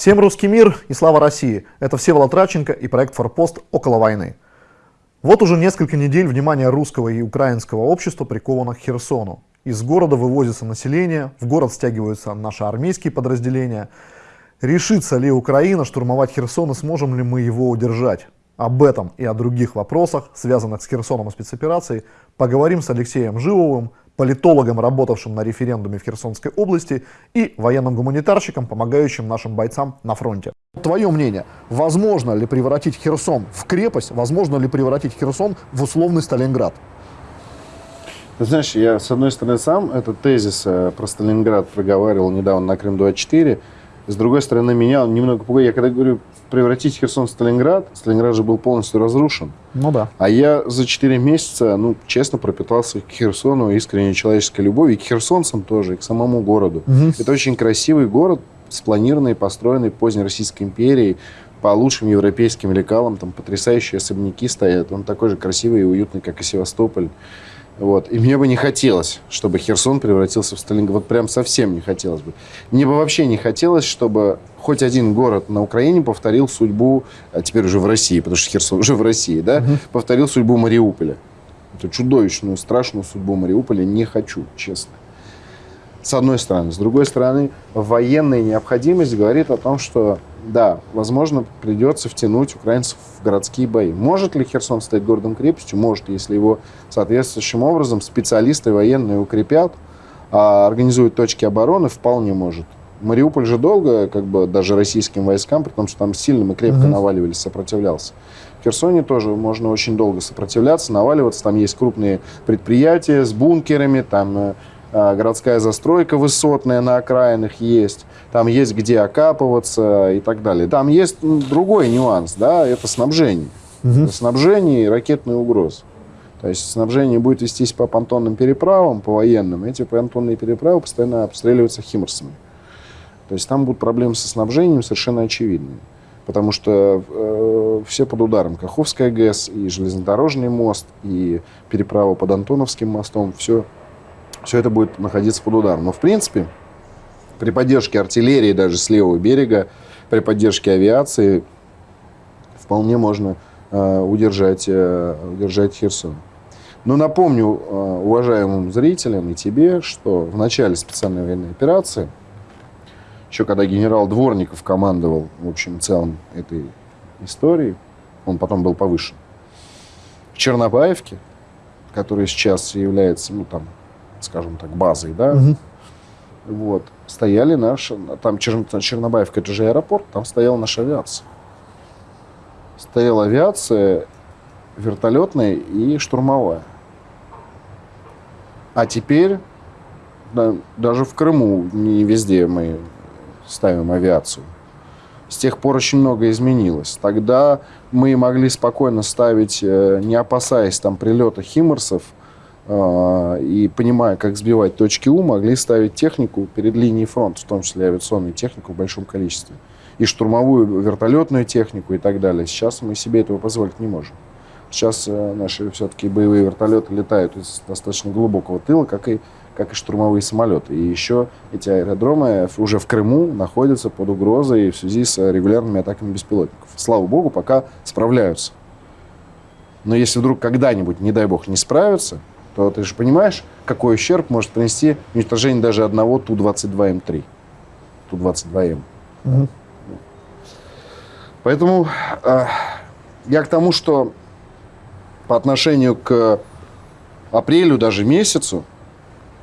Всем русский мир и слава России! Это Всеволод Радченко и проект «Форпост. Около войны». Вот уже несколько недель внимание русского и украинского общества приковано к Херсону. Из города вывозится население, в город стягиваются наши армейские подразделения. Решится ли Украина штурмовать Херсон и сможем ли мы его удержать? Об этом и о других вопросах, связанных с Херсоном и спецоперацией, поговорим с Алексеем Живовым, политологом, работавшим на референдуме в Херсонской области, и военным гуманитарщиком, помогающим нашим бойцам на фронте. Твое мнение, возможно ли превратить Херсон в крепость, возможно ли превратить Херсон в условный Сталинград? Ты знаешь, я, с одной стороны, сам этот тезис э, про Сталинград проговаривал недавно на Крым-24, с другой стороны, меня он немного пугает. Я когда говорю превратить Херсон в Сталинград, Сталинград же был полностью разрушен. Ну да. А я за 4 месяца, ну, честно, пропитался к Херсону искренней человеческой любовью, и к херсонцам тоже, и к самому городу. Угу. Это очень красивый город, спланированный, построенный поздней Российской империей, по лучшим европейским лекалам, там потрясающие особняки стоят. Он такой же красивый и уютный, как и Севастополь. Вот. И мне бы не хотелось, чтобы Херсон превратился в Сталинград. Вот прям совсем не хотелось бы. Мне бы вообще не хотелось, чтобы хоть один город на Украине повторил судьбу, а теперь уже в России, потому что Херсон уже в России, да, угу. повторил судьбу Мариуполя. Эту чудовищную, страшную судьбу Мариуполя не хочу, честно. С одной стороны. С другой стороны, военная необходимость говорит о том, что да, возможно, придется втянуть украинцев в городские бои. Может ли Херсон стать городом-крепостью? Может, если его соответствующим образом специалисты военные укрепят, а организуют точки обороны, вполне может. Мариуполь же долго, как бы даже российским войскам, при том, что там сильно и крепко угу. наваливались, сопротивлялся. В Херсоне тоже можно очень долго сопротивляться, наваливаться. Там есть крупные предприятия с бункерами, там э, городская застройка высотная на окраинах есть, там есть где окапываться и так далее. Там есть другой нюанс, да, это снабжение. Угу. Это снабжение и ракетные угрозы. То есть снабжение будет вестись по понтонным переправам, по военным. Эти понтонные переправы постоянно обстреливаются химарсами. То есть там будут проблемы со снабжением совершенно очевидные. Потому что э, все под ударом. Каховская ГЭС, и железнодорожный мост, и переправа под Антоновским мостом. Все все это будет находиться под ударом. Но в принципе, при поддержке артиллерии даже с левого берега, при поддержке авиации вполне можно э, удержать, э, удержать Херсон. Но напомню э, уважаемым зрителям и тебе, что в начале специальной военной операции, еще когда генерал Дворников командовал, в общем, целом этой истории, он потом был повышен, в Чернобаевке, который сейчас является, ну, там, скажем так, базой, да, угу. вот, стояли наши, там Чер, Чернобаевка, это же аэропорт, там стояла наша авиация. Стояла авиация вертолетная и штурмовая. А теперь да, даже в Крыму не везде мы ставим авиацию. С тех пор очень много изменилось. Тогда мы могли спокойно ставить, э, не опасаясь там прилета химарсов, а, и понимая, как сбивать точки У, могли ставить технику перед линией фронта, в том числе авиационную технику в большом количестве. И штурмовую вертолетную технику и так далее. Сейчас мы себе этого позволить не можем. Сейчас э, наши все-таки боевые вертолеты летают из достаточно глубокого тыла, как и, как и штурмовые самолеты. И еще эти аэродромы уже в Крыму находятся под угрозой в связи с регулярными атаками беспилотников. Слава богу, пока справляются. Но если вдруг когда-нибудь, не дай бог, не справятся, то ты же понимаешь, какой ущерб может принести уничтожение даже одного Ту-22М3. Ту-22М. Угу. Поэтому э, я к тому, что по отношению к апрелю, даже месяцу,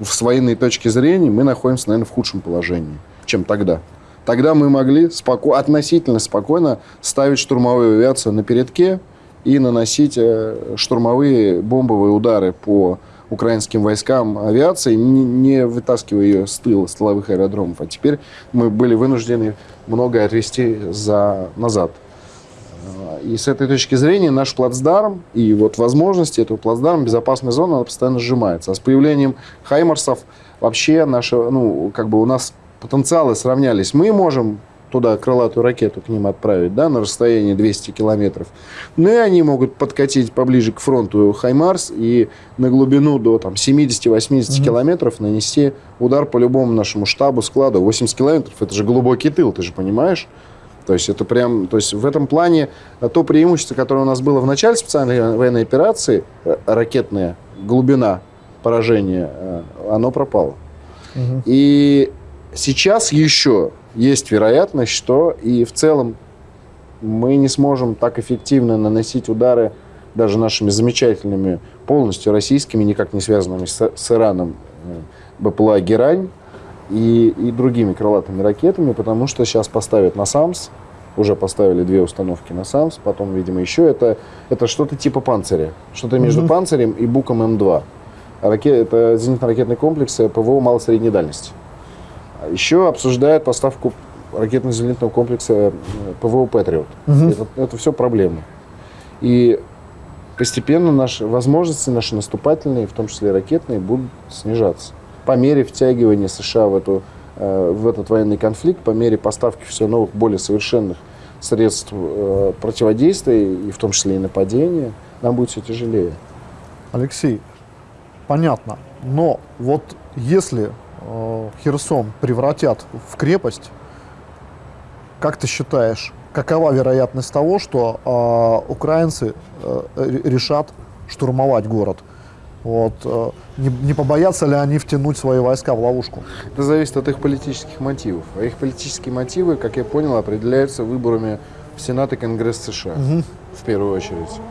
с военной точки зрения, мы находимся, наверное, в худшем положении, чем тогда. Тогда мы могли споко относительно спокойно ставить штурмовую авиацию на передке, и наносить э, штурмовые бомбовые удары по украинским войскам авиации, не вытаскивая ее с тыла, с тыловых аэродромов. А теперь мы были вынуждены многое отвести за, назад. И с этой точки зрения наш плацдарм и вот возможности этого плацдарма, безопасная зона, она постоянно сжимается. А с появлением Хаймарсов вообще наша, ну, как бы у нас потенциалы сравнялись. Мы можем туда крылатую ракету к ним отправить, да, на расстоянии 200 километров. Ну и они могут подкатить поближе к фронту Хаймарс и на глубину до там, 70-80 mm-hmm. километров нанести удар по любому нашему штабу, складу. 80 километров – это же глубокий тыл, ты же понимаешь? То есть это прям, то есть в этом плане то преимущество, которое у нас было в начале специальной военной операции, э, ракетная глубина поражения, э, оно пропало. Угу. И сейчас еще есть вероятность, что и в целом мы не сможем так эффективно наносить удары даже нашими замечательными, полностью российскими, никак не связанными с, с Ираном, э, БПЛА «Герань», и, и другими крылатыми ракетами, потому что сейчас поставят на САМС, уже поставили две установки на САМС, потом, видимо, еще это, это что-то типа панциря, что-то между угу. панцирем и Буком М2. Ракет, это зенитно-ракетный комплекс ПВО малой-средней дальности. Еще обсуждают поставку ракетно-зенитного комплекса э, ПВО «Патриот». Угу. Это, это все проблемы. И постепенно наши возможности, наши наступательные, в том числе ракетные, будут снижаться по мере втягивания США в, эту, э, в этот военный конфликт, по мере поставки все новых, более совершенных средств э, противодействия, и в том числе и нападения, нам будет все тяжелее. Алексей, понятно, но вот если Херсон превратят в крепость, как ты считаешь, какова вероятность того, что э, украинцы э, решат штурмовать город? Вот, э, не, не побоятся ли они втянуть свои войска в ловушку? Это зависит от их политических мотивов. А их политические мотивы, как я понял, определяются выборами в Сенат и Конгресс США угу. в первую очередь.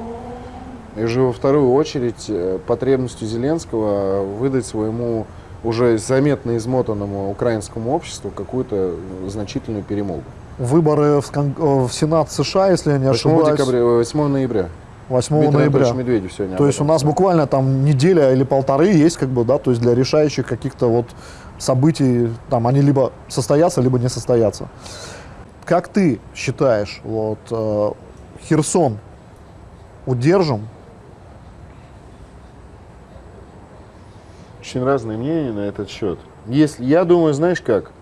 И уже во вторую очередь э, потребностью Зеленского выдать своему уже заметно измотанному украинскому обществу какую-то значительную перемогу. Выборы в, в Сенат США, если я не ошибаюсь. 8 декабря, 8 ноября. 8 Дмитрий ноября. Медведев сегодня то есть у нас буквально там неделя или полторы есть, как бы, да, то есть для решающих каких-то вот событий, там они либо состоятся, либо не состоятся. Как ты считаешь, вот э, Херсон удержим? Очень разные мнения на этот счет. Если, я думаю, знаешь как,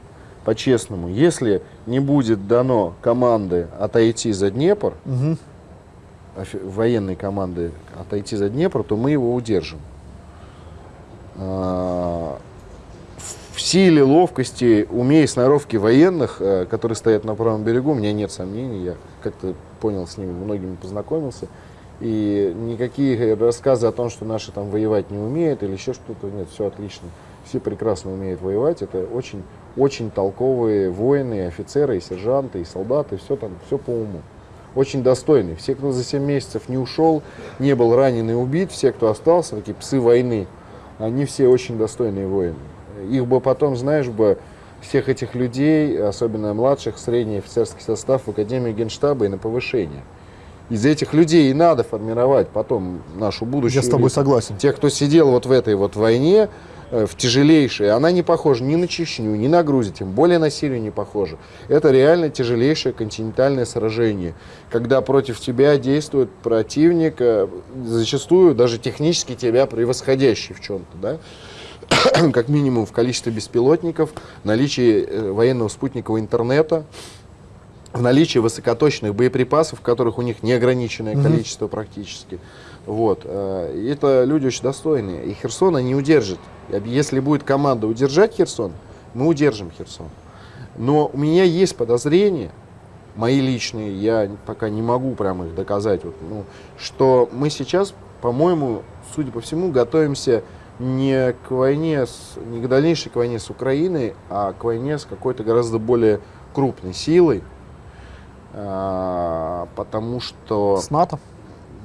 по-честному, если не будет дано команды отойти за Днепр, угу военной команды отойти за Днепр, то мы его удержим. А, в силе, ловкости, уме и сноровке военных, э, которые стоят на правом берегу, у меня нет сомнений. Я как-то понял с ними, многими познакомился. И никакие рассказы о том, что наши там воевать не умеют или еще что-то, нет, все отлично. Все прекрасно умеют воевать. Это очень, очень толковые воины, офицеры, и сержанты, и солдаты. Все там, все по уму очень достойный. Все, кто за 7 месяцев не ушел, не был ранен и убит, все, кто остался, такие псы войны, они все очень достойные воины. Их бы потом, знаешь, бы всех этих людей, особенно младших, средний офицерский состав в Академию Генштаба и на повышение. Из этих людей и надо формировать потом нашу будущую. Я с тобой согласен. Тех, кто сидел вот в этой вот войне, Э, в тяжелейшей. Она не похожа ни на Чечню, ни на Грузию, тем более на Сирию не похожа. Это реально тяжелейшее континентальное сражение, когда против тебя действует противник, э, зачастую даже технически тебя превосходящий в чем-то, да? как минимум в количестве беспилотников, наличии э, военного спутникового интернета, в наличии высокоточных боеприпасов, которых у них неограниченное количество практически. Вот. Э, это люди очень достойные. И Херсона не удержит. Если будет команда удержать Херсон, мы удержим Херсон. Но у меня есть подозрения, мои личные, я пока не могу прямо их доказать, вот, ну, что мы сейчас, по-моему, судя по всему, готовимся не к войне, с, не к дальнейшей к войне с Украиной, а к войне с какой-то гораздо более крупной силой, потому что... С НАТО?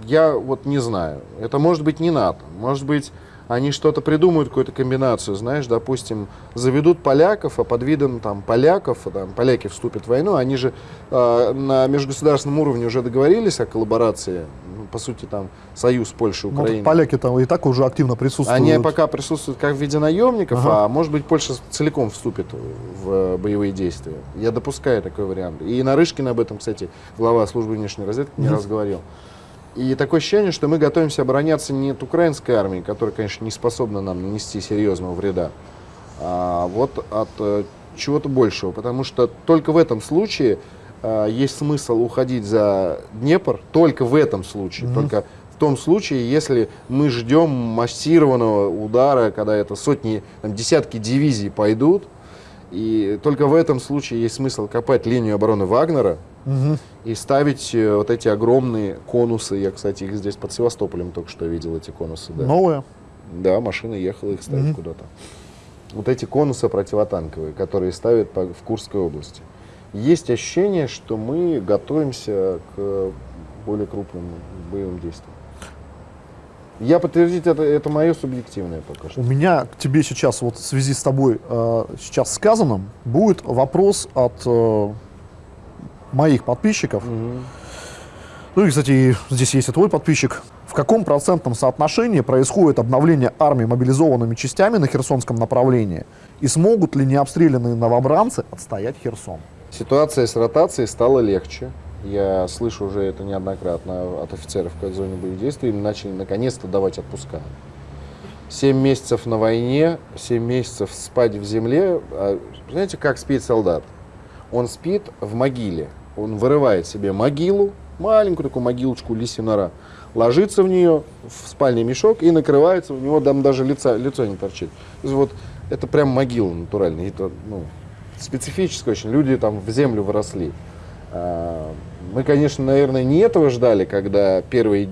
я вот не знаю. Это может быть не НАТО. Может быть, они что-то придумают, какую-то комбинацию, знаешь, допустим, заведут поляков, а под видом там поляков, там, поляки вступят в войну, они же э, на межгосударственном уровне уже договорились о коллаборации, по сути, там, союз Польши, ну, Украины. Ну, поляки там и так уже активно присутствуют. Они пока присутствуют как в виде наемников, ага. а может быть, Польша целиком вступит в боевые действия. Я допускаю такой вариант. И Нарышкин об этом, кстати, глава службы внешней разведки не раз говорил. И такое ощущение, что мы готовимся обороняться не от украинской армии, которая, конечно, не способна нам нанести серьезного вреда, а вот от э, чего-то большего, потому что только в этом случае э, есть смысл уходить за Днепр, только в этом случае, Мгм. только в том случае, если мы ждем массированного удара, когда это сотни, там, десятки дивизий пойдут, и только в этом случае есть смысл копать линию обороны Вагнера Мгм. и ставить э, вот эти огромные конусы. Я, кстати, их здесь под Севастополем только что видел, эти конусы. Да, Новые. да машина ехала их ставить Мгм. куда-то. Вот эти конусы противотанковые, которые ставят по- в Курской области. Есть ощущение, что мы готовимся к более крупным боевым действиям. Я подтвердить это, это мое субъективное пока что. У меня к тебе сейчас, вот в связи с тобой э, сейчас сказанным, будет вопрос от э, моих подписчиков. Мгм. Ну и, кстати, здесь есть и твой подписчик. В каком процентном соотношении происходит обновление армии мобилизованными частями на Херсонском направлении? И смогут ли необстрелянные новобранцы отстоять Херсон? Ситуация с ротацией стала легче. Я слышу уже это неоднократно от офицеров в зоне боевых действий. Им начали наконец-то давать отпуска. Семь месяцев на войне, семь месяцев спать в земле. А Знаете, как спит солдат? Он спит в могиле. Он вырывает себе могилу, маленькую такую могилочку нора, ложится в нее, в спальный мешок и накрывается, у него там даже лица, лицо не торчит. То есть вот это прям могила натуральная. Это, ну, специфическое очень. Люди там в землю выросли. А, Мы, конечно, наверное, не этого ждали, когда первые,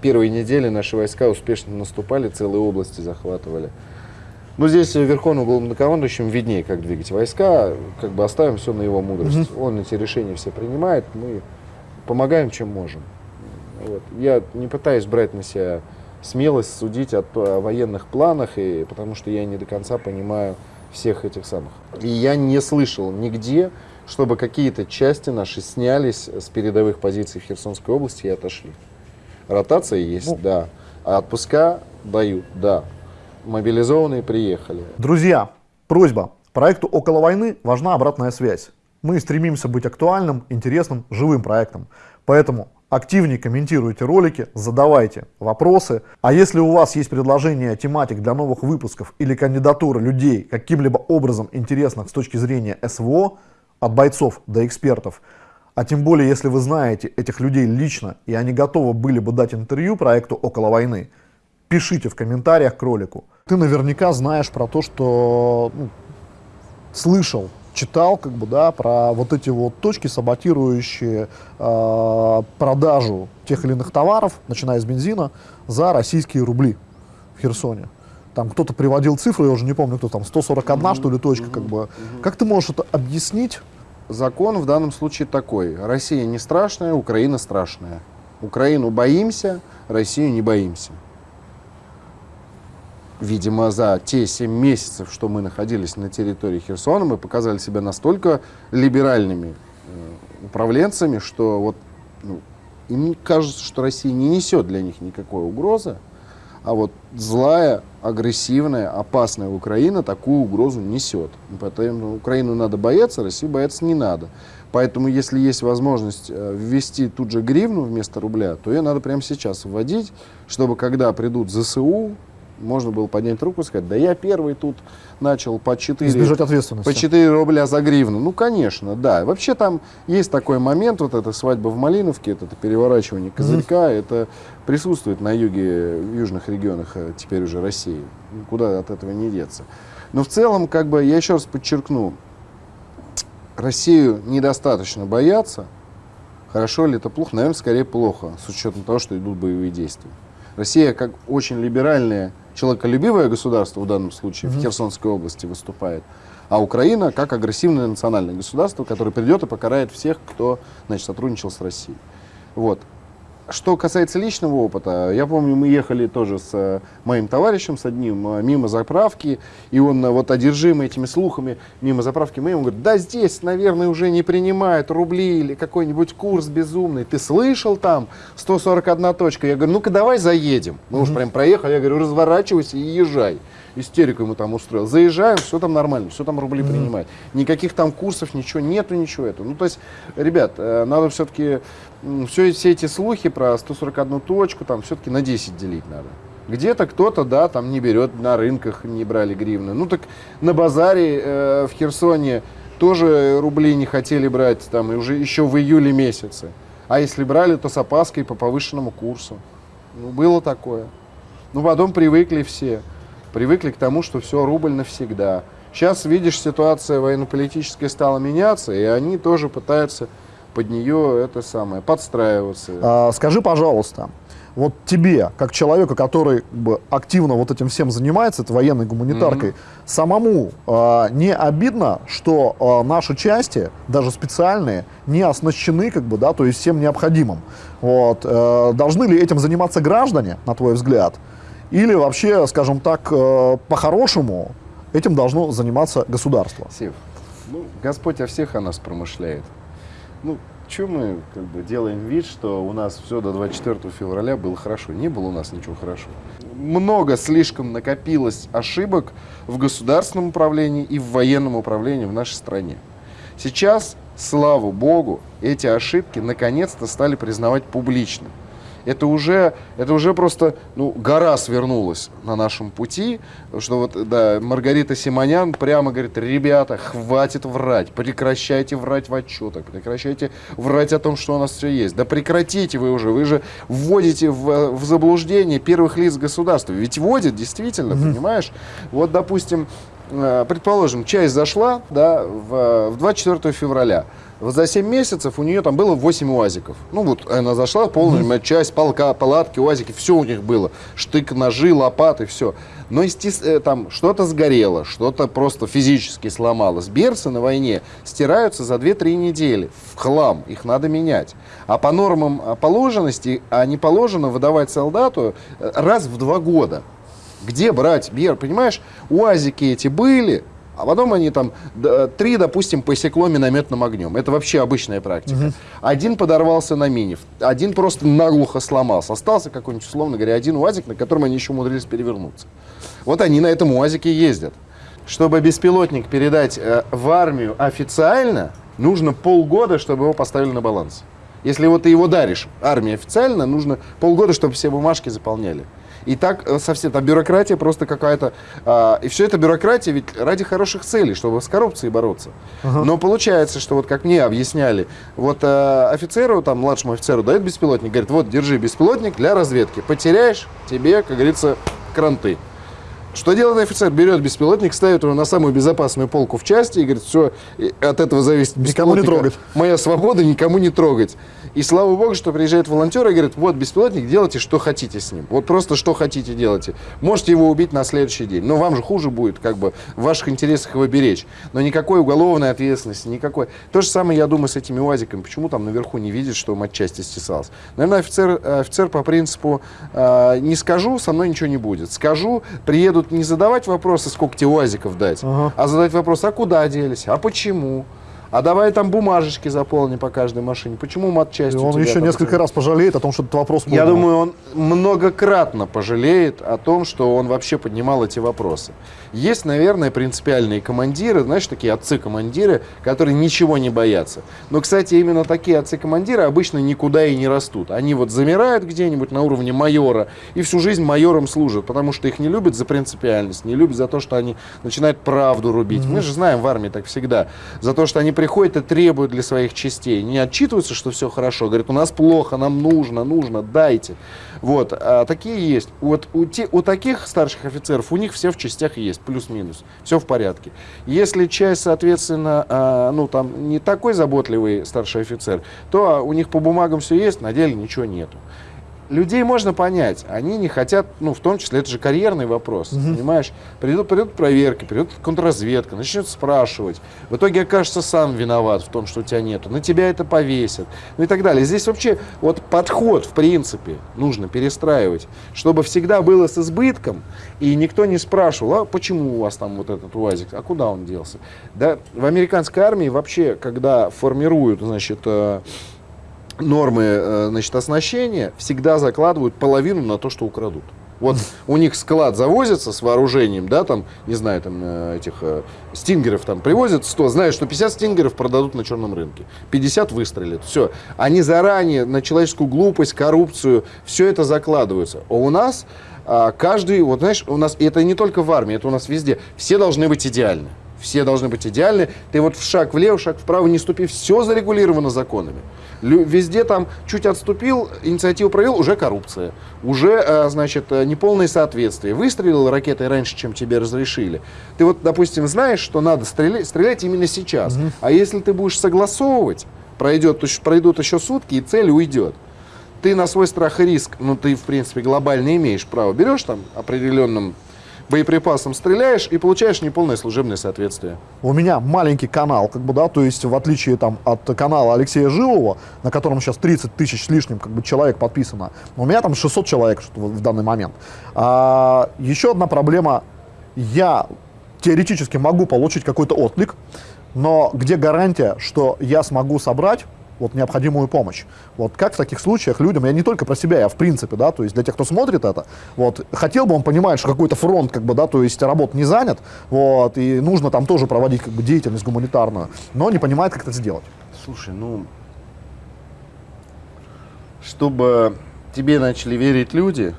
первые недели наши войска успешно наступали, целые области захватывали. Но здесь Верховным главнокомандующим виднее, как двигать войска, как бы оставим все на его мудрость. Он эти решения все принимает, мы помогаем, чем можем. Вот. Я не пытаюсь брать на себя смелость судить о, о военных планах, и, потому что я не до конца понимаю всех этих самых. И я не слышал нигде, чтобы какие-то части наши снялись с передовых позиций в Херсонской области и отошли. Ротация есть, Ну. да. А отпуска дают, да. Мобилизованные приехали. Друзья, просьба. Проекту «Около войны» важна обратная связь. Мы стремимся быть актуальным, интересным, живым проектом. Поэтому активнее комментируйте ролики, задавайте вопросы. А если у вас есть предложения тематик для новых выпусков или кандидатуры людей, каким-либо образом интересных с точки зрения СВО, от бойцов до экспертов, а тем более, если вы знаете этих людей лично, и они готовы были бы дать интервью проекту «Около войны», пишите в комментариях к ролику. Ты наверняка знаешь про то, что ну, слышал, читал, как бы, да, про вот эти вот точки, саботирующие э, продажу тех или иных товаров, начиная с бензина, за российские рубли в Херсоне. Там кто-то приводил цифры, я уже не помню, кто там, 141, что ли, точка, как бы. Как ты можешь это объяснить? Закон в данном случае такой. Россия не страшная, Украина страшная. Украину боимся, Россию не боимся. Видимо, за те 7 месяцев, что мы находились на территории Херсона, мы показали себя настолько либеральными э, управленцами, что вот ну, им кажется, что Россия не несет для них никакой угрозы, а вот злая, агрессивная, опасная Украина такую угрозу несет. Поэтому Украину надо бояться, Россию бояться не надо. Поэтому, если есть возможность э, ввести тут же гривну вместо рубля, то ее надо прямо сейчас вводить, чтобы когда придут ЗСУ, можно было поднять руку и сказать, да я первый тут начал по 4, Избежать ответственности. по 4 рубля за гривну. Ну, конечно, да. Вообще там есть такой момент, вот эта свадьба в Малиновке, это, переворачивание козырька, это присутствует на юге, в южных регионах э, теперь уже России. Никуда от этого не деться. Но в целом, как бы, я еще раз подчеркну, Россию недостаточно бояться. Хорошо ли это плохо? Наверное, скорее плохо, с учетом того, что идут боевые действия. Россия как очень либеральное, человеколюбивое государство в данном случае в Херсонской области выступает, а Украина как агрессивное национальное государство, которое придет и покарает всех, кто значит, сотрудничал с Россией. Вот. Что касается личного опыта, я помню, мы ехали тоже с э, моим товарищем, с одним, э, мимо заправки, и он э, вот одержимый этими слухами, мимо заправки мы ему говорит, да здесь, наверное, уже не принимают рубли или какой-нибудь курс безумный. Ты слышал там 141 точка? Я говорю, ну-ка давай заедем. Мы уж прям проехали, я говорю, разворачивайся и езжай. Истерику ему там устроил. Заезжаем, все там нормально, все там рубли принимают. Никаких там курсов, ничего, нету ничего этого. Ну, то есть, ребят, э, надо все-таки все, все эти слухи про 141 точку, там все-таки на 10 делить надо. Где-то кто-то, да, там не берет, на рынках не брали гривны. Ну так на базаре э, в Херсоне тоже рубли не хотели брать, там, и уже еще в июле месяце. А если брали, то с опаской по повышенному курсу. Ну, было такое. Ну, потом привыкли все. Привыкли к тому, что все, рубль навсегда. Сейчас, видишь, ситуация военно-политическая стала меняться, и они тоже пытаются под нее это самое, подстраиваться. А, скажи, пожалуйста, вот тебе, как человеку, который как бы, активно вот этим всем занимается, это военной гуманитаркой, mm-hmm. самому э, не обидно, что э, наши части, даже специальные, не оснащены, как бы, да, то есть всем необходимым. Вот, э, должны ли этим заниматься граждане, на твой взгляд? Или вообще, скажем так, э, по-хорошему этим должно заниматься государство? Сев, ну, Господь о всех о нас промышляет. Ну, что мы как бы делаем вид, что у нас все до 24 февраля было хорошо? Не было у нас ничего хорошо. Много слишком накопилось ошибок в государственном управлении и в военном управлении в нашей стране. Сейчас, слава богу, эти ошибки наконец-то стали признавать публично это уже, это уже просто ну, гора свернулась на нашем пути, что вот, да, Маргарита Симонян прямо говорит, ребята, хватит врать, прекращайте врать в отчетах, прекращайте врать о том, что у нас все есть. Да прекратите вы уже, вы же вводите в, в заблуждение первых лиц государства. Ведь вводят действительно, mm-hmm. понимаешь? Вот, допустим, э, предположим, часть зашла да, в, в 24 февраля. Вот за 7 месяцев у нее там было 8 УАЗиков. Ну вот она зашла, полная mm-hmm. часть, полка, палатки, УАЗики, все у них было. Штык, ножи, лопаты, все. Но естественно, там что-то сгорело, что-то просто физически сломалось. Берцы на войне стираются за 2-3 недели в хлам, их надо менять. А по нормам положенности, а не положено выдавать солдату э, раз в два года. Где брать бер, понимаешь? УАЗики эти были, а потом они там три, допустим, посекло минометным огнем. Это вообще обычная практика. Угу. Один подорвался на мине, один просто наглухо сломался. Остался какой-нибудь, условно говоря, один УАЗик, на котором они еще умудрились перевернуться. Вот они на этом УАЗике ездят. Чтобы беспилотник передать э, в армию официально, нужно полгода, чтобы его поставили на баланс. Если вот ты его даришь армии официально, нужно полгода, чтобы все бумажки заполняли. И так э, совсем, там бюрократия просто какая-то. А, и все это бюрократия ведь ради хороших целей, чтобы с коррупцией бороться. Ага. Но получается, что вот как мне объясняли, вот а, офицеру, там, младшему офицеру дают беспилотник, говорит, вот, держи беспилотник для разведки. Потеряешь, тебе, как говорится, кранты. Что делает офицер? Берет беспилотник, ставит его на самую безопасную полку в части и говорит, все, от этого зависит Никому не трогать. Моя свобода, никому не трогать. И слава богу, что приезжает волонтер и говорит, вот беспилотник, делайте, что хотите с ним. Вот просто что хотите делайте. Можете его убить на следующий день. Но вам же хуже будет, как бы, в ваших интересах его беречь. Но никакой уголовной ответственности, никакой. То же самое, я думаю, с этими УАЗиками. Почему там наверху не видит, что матчасти стесался? Наверное, офицер, офицер по принципу э, не скажу, со мной ничего не будет. Скажу, приедут не задавать вопросы, сколько тебе УАЗиков дать, ага. а задать вопрос, а куда делись, а почему? А давай там бумажечки заполни по каждой машине. Почему матчасть? Он еще несколько там... раз пожалеет о том, что этот вопрос был. Я думаю, он многократно пожалеет о том, что он вообще поднимал эти вопросы. Есть, наверное, принципиальные командиры, знаешь, такие отцы-командиры, которые ничего не боятся. Но, кстати, именно такие отцы-командиры обычно никуда и не растут. Они вот замирают где-нибудь на уровне майора и всю жизнь майором служат, потому что их не любят за принципиальность, не любят за то, что они начинают правду рубить. Mm-hmm. Мы же знаем в армии так всегда. За то, что они приходят и требуют для своих частей. Не отчитываются, что все хорошо. Говорят, у нас плохо, нам нужно, нужно, дайте. Вот, а такие есть. Вот у, те, у таких старших офицеров, у них все в частях есть, плюс-минус. Все в порядке. Если часть, соответственно, а, ну там не такой заботливый старший офицер, то у них по бумагам все есть, на деле ничего нету людей можно понять. Они не хотят, ну, в том числе, это же карьерный вопрос, угу. понимаешь? Придут, придут проверки, придет контрразведка, начнет спрашивать. В итоге окажется сам виноват в том, что у тебя нету. На тебя это повесят. Ну и так далее. Здесь вообще вот подход, в принципе, нужно перестраивать, чтобы всегда было с избытком, и никто не спрашивал, а почему у вас там вот этот УАЗик, а куда он делся? Да, в американской армии вообще, когда формируют, значит, э, нормы э, значит, оснащения всегда закладывают половину на то, что украдут. Вот у них склад завозится с вооружением, да, там, не знаю, там э, этих э, стингеров там привозят 100, знают, что 50 стингеров продадут на черном рынке, 50 выстрелят, все. Они заранее на человеческую глупость, коррупцию, все это закладываются. А у нас а, каждый, вот знаешь, у нас, это не только в армии, это у нас везде, все должны быть идеальны. Все должны быть идеальны. Ты вот в шаг влево, шаг вправо не ступи, все зарегулировано законами. Везде там чуть отступил, инициативу провел, уже коррупция. Уже, э, значит, э, неполное соответствие. Выстрелил ракетой раньше, чем тебе разрешили. Ты вот, допустим, знаешь, что надо стрелять, стрелять именно сейчас. Угу. А если ты будешь согласовывать, пройдет, пройдут еще сутки, и цель уйдет ты на свой страх и риск, ну ты в принципе глобально имеешь право, берешь там определенным боеприпасом стреляешь и получаешь неполное служебное соответствие. У меня маленький канал, как бы, да, то есть в отличие там от канала Алексея Живого, на котором сейчас 30 тысяч с лишним как бы, человек подписано, у меня там 600 человек в данный момент. А, еще одна проблема, я теоретически могу получить какой-то отклик, но где гарантия, что я смогу собрать вот необходимую помощь. Вот как в таких случаях людям, я не только про себя, я в принципе, да, то есть для тех, кто смотрит это, вот, хотел бы он понимать, что какой-то фронт, как бы, да, то есть работ не занят, вот, и нужно там тоже проводить, как бы, деятельность гуманитарную, но не понимает, как это сделать. Слушай, ну, чтобы тебе начали верить люди,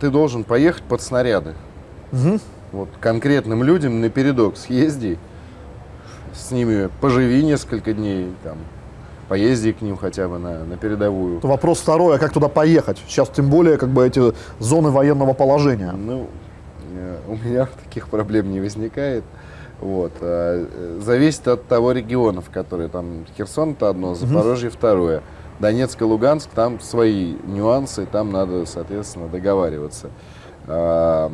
ты должен поехать под снаряды. Угу. Вот конкретным людям на передок съезди, с ними поживи несколько дней, там, поезди к ним хотя бы на, на передовую. Вопрос второй, а как туда поехать? Сейчас тем более как бы эти зоны военного положения. Ну, э, у меня таких проблем не возникает. Вот. А, э, зависит от того региона, в который там Херсон это одно, Запорожье угу. второе. Донецк и Луганск, там свои нюансы, там надо, соответственно, договариваться. А,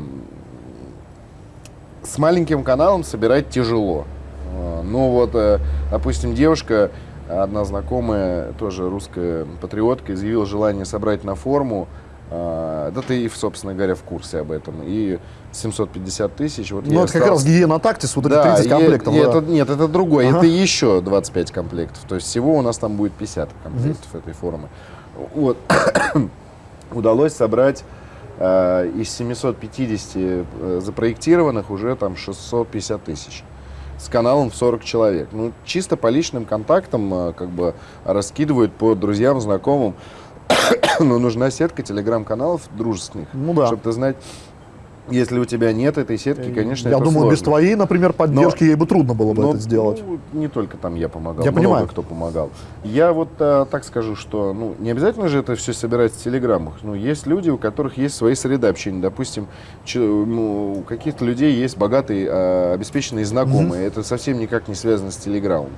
с маленьким каналом собирать тяжело. А, ну вот, э, допустим, девушка, одна знакомая, тоже русская патриотка, изъявила желание собрать на форму. А, да ты, собственно говоря, в курсе об этом. И 750 тысяч. Вот ну, это как раз гигиена тактис, вот да, эти 30 комплектов. И, да. это, нет, это другое. Ага. Это еще 25 комплектов. То есть всего у нас там будет 50 комплектов угу. этой формы. Вот. Удалось собрать э, из 750 э, запроектированных уже там 650 тысяч с каналом в 40 человек. Ну, чисто по личным контактам э, как бы раскидывают по друзьям, знакомым. Но нужна сетка телеграм-каналов дружественных, ну, да. чтобы ты знать, если у тебя нет этой сетки, конечно, Я это думаю, сложно. без твоей, например, поддержки но, ей бы трудно было бы но, это сделать. Ну, не только там я помогал, я много понимаю. кто помогал. Я вот а, так скажу, что ну, не обязательно же это все собирать в телеграммах. Ну, есть люди, у которых есть свои среды общения. Допустим, ну, у каких-то людей есть богатые, а, обеспеченные знакомые. Mm-hmm. Это совсем никак не связано с телеграммом.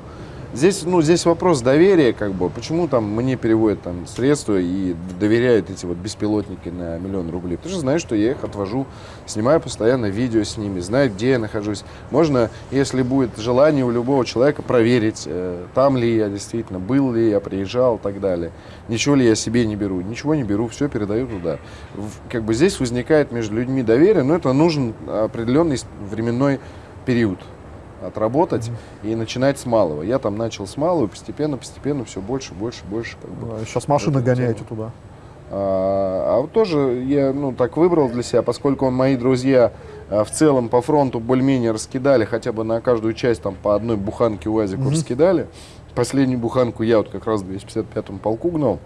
Здесь, ну, здесь вопрос доверия, как бы, почему там мне переводят там средства и доверяют эти вот беспилотники на миллион рублей. Ты же знаешь, что я их отвожу, снимаю постоянно видео с ними, знаю, где я нахожусь. Можно, если будет желание у любого человека, проверить, э, там ли я действительно, был ли я, приезжал и так далее. Ничего ли я себе не беру, ничего не беру, все передаю туда. В, как бы здесь возникает между людьми доверие, но это нужен определенный временной период отработать mm-hmm. и начинать с малого. Я там начал с малого, постепенно, постепенно все больше, больше, больше. Как бы, сейчас машины гоняете тему. туда. А, а вот тоже я ну, так выбрал для себя, поскольку мои друзья а, в целом по фронту более-менее раскидали, хотя бы на каждую часть там по одной буханке УАЗику mm-hmm. раскидали. Последнюю буханку я вот как раз в 255-м полку гнал.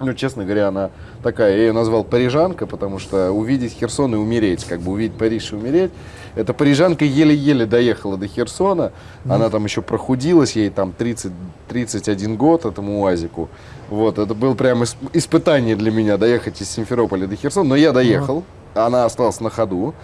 Ну, честно говоря, она такая, я ее назвал парижанка, потому что увидеть Херсон и умереть, как бы увидеть Париж и умереть. Эта парижанка еле-еле доехала до Херсона, mm. она там еще прохудилась, ей там 30, 31 год этому УАЗику. Вот, это было прям испытание для меня доехать из Симферополя до Херсона, но я доехал, mm. она осталась на ходу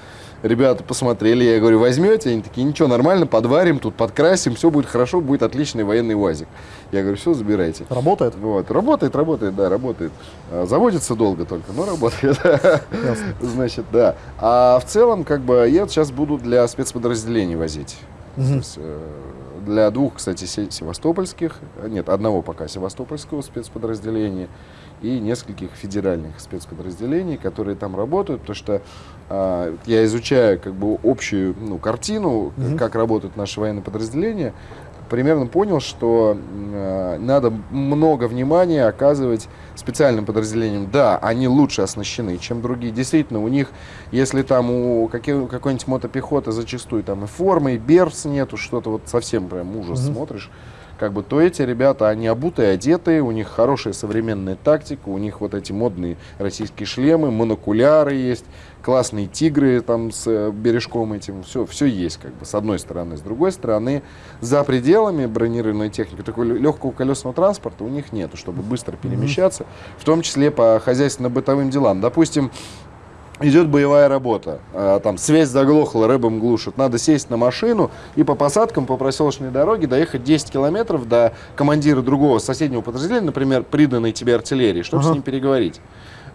ребята посмотрели, я говорю, возьмете? Они такие, ничего, нормально, подварим, тут подкрасим, все будет хорошо, будет отличный военный УАЗик. Я говорю, все, забирайте. Работает? Вот, работает, работает, да, работает. А, заводится долго только, но работает. Значит, да. А в целом, как бы, я сейчас буду для спецподразделений возить. Э, для двух, кстати, севастопольских, нет, одного пока севастопольского спецподразделения и нескольких федеральных спецподразделений, которые там работают, потому что э, я изучаю как бы общую ну, картину, mm-hmm. как работают наши военные подразделения. примерно понял, что э, надо много внимания оказывать специальным подразделениям. Да, они лучше оснащены, чем другие. Действительно, у них, если там у какой-нибудь мотопехоты зачастую там и формы, и берц нету, что-то вот совсем прям ужас mm-hmm. смотришь, как бы, то эти ребята, они обутые, одетые, у них хорошая современная тактика, у них вот эти модные российские шлемы, монокуляры есть, классные тигры там с э, бережком этим, все, все есть как бы с одной стороны. С другой стороны, за пределами бронированной техники, такой легкого колесного транспорта у них нету, чтобы быстро перемещаться, в том числе по хозяйственно-бытовым делам. Допустим, идет боевая работа. А, там связь заглохла, рэбом глушит. Надо сесть на машину и по посадкам по проселочной дороге доехать 10 километров до командира другого соседнего подразделения, например, приданной тебе артиллерии, чтобы ага. с ним переговорить.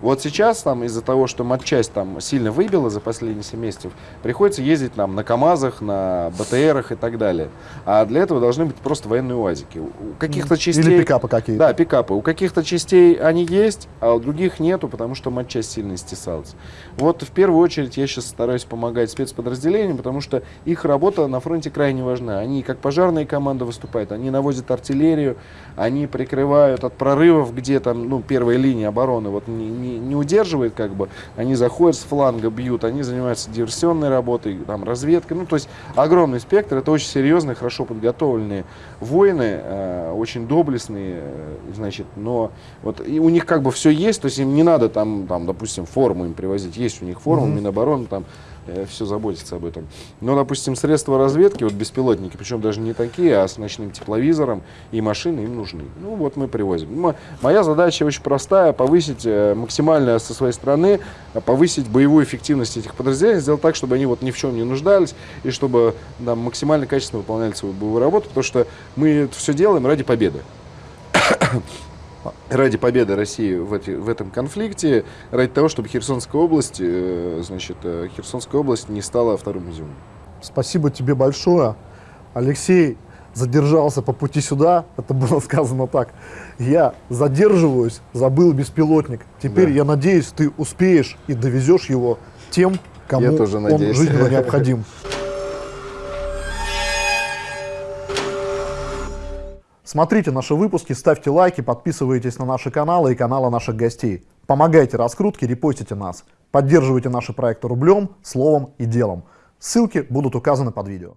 Вот сейчас там из-за того, что матчасть там сильно выбила за последние 7 месяцев, приходится ездить нам на КАМАЗах, на БТРах и так далее. А для этого должны быть просто военные УАЗики. У каких-то частей... Или пикапы какие-то. Да, пикапы. У каких-то частей они есть, а у других нету, потому что матчасть сильно стесалась. Вот в первую очередь я сейчас стараюсь помогать спецподразделениям, потому что их работа на фронте крайне важна. Они как пожарные команды выступают, они наводят артиллерию, они прикрывают от прорывов, где там ну, первая линия обороны вот не, не не, удерживает, как бы, они заходят с фланга, бьют, они занимаются диверсионной работой, там, разведкой, ну, то есть огромный спектр, это очень серьезные, хорошо подготовленные воины, э, очень доблестные, э, значит, но вот и у них как бы все есть, то есть им не надо там, там допустим, форму им привозить, есть у них форма, mm-hmm. Минобороны, там, все заботится об этом. Но, допустим, средства разведки, вот беспилотники, причем даже не такие, а с ночным тепловизором и машины им нужны. Ну вот мы привозим. Моя задача очень простая, повысить э, максимально со своей стороны, повысить боевую эффективность этих подразделений, сделать так, чтобы они вот ни в чем не нуждались и чтобы да, максимально качественно выполняли свою боевую работу, потому что мы это все делаем ради победы ради победы России в, эти, в этом конфликте, ради того, чтобы Херсонская область, э, значит, э, Херсонская область не стала вторым изюмом. Спасибо тебе большое. Алексей задержался по пути сюда, это было сказано так. Я задерживаюсь, забыл беспилотник. Теперь да. я надеюсь, ты успеешь и довезешь его тем, кому он жизненно необходим. Смотрите наши выпуски, ставьте лайки, подписывайтесь на наши каналы и каналы наших гостей. Помогайте раскрутке, репостите нас. Поддерживайте наши проекты рублем, словом и делом. Ссылки будут указаны под видео.